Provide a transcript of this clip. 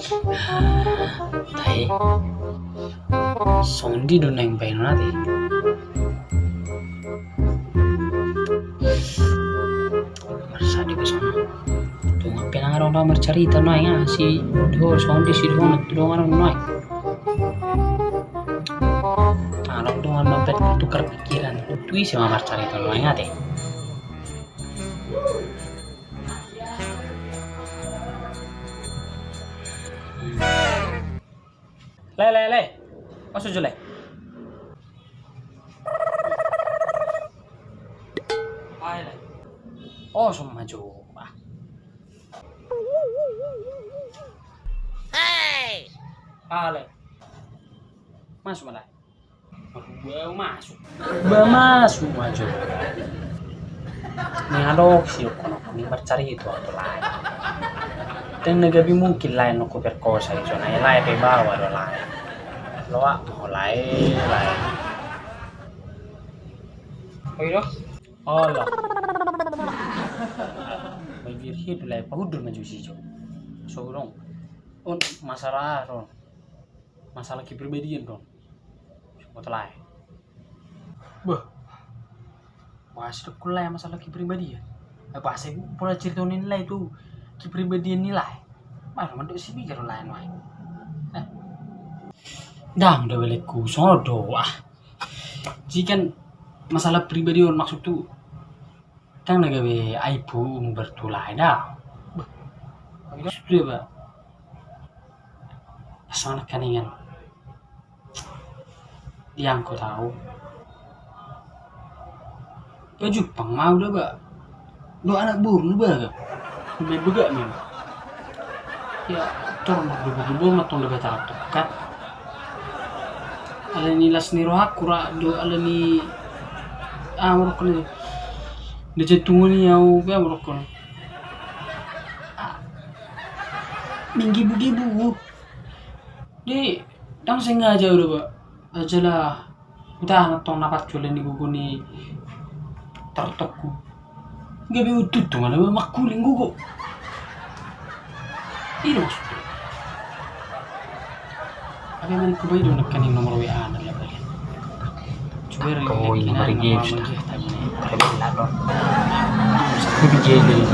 Tapi Sondi do neng pain nanti. Marsa di sana. Tuh ngapain orang orang bercerita noy ya si do Sondi si do do orang noy. Orang tuh mampet tukar pikiran. Tuh isi mamar cerita noy ya deh. Le le le. Masuk je le. Ai le. Oh, sama maju. Ah. Hey! Ah, le. Masuk malah. Baru masuk. Baru masuk maju. Nih adok sih kono kami bercari itu atau lain. Dan negabi mungkin lain aku perkosa itu. Nah, lain pe bawa do lain. Lo ah, mau lain lain. Oh iya? Oh lah. Bagi hidup lain pahudur maju sih jo. So dong. Un masalah dong. Masalah kepribadian dong. Mau lain. Bah. Sudah kulai masalah kepribadian. Apa saya pula cerita nilai itu kepribadian nilai. Mana manduk sih bicara lain lain. Eh. Dang udah beliku sodo ah. Jika masalah pribadi orang maksud tuh kan nagawe aibu bertulai dah. Sudah ba. Asal kaningan. Yang kau tahu. Baju pang mau dah ba. Lo anak burung ba. Bega memang. Ya, tor berbubu matong lebih tarak tokat. Ala ni las ni roha kura do ala ni ah merokok ni. Dia jatuh ni au ke merokok. Minggi bugi bu. Di dang sengaja udah ba. Aja lah. Udah natong napat culen di gugu ni tertokku. Gak bi utut tuh mana makuling gugu. Ini maksudnya. Apa yang ku bayi donak kaning nomor WA na lah balik. Coba Ako, yung nomor games na. Tapi lah don. Sa ku bijay dari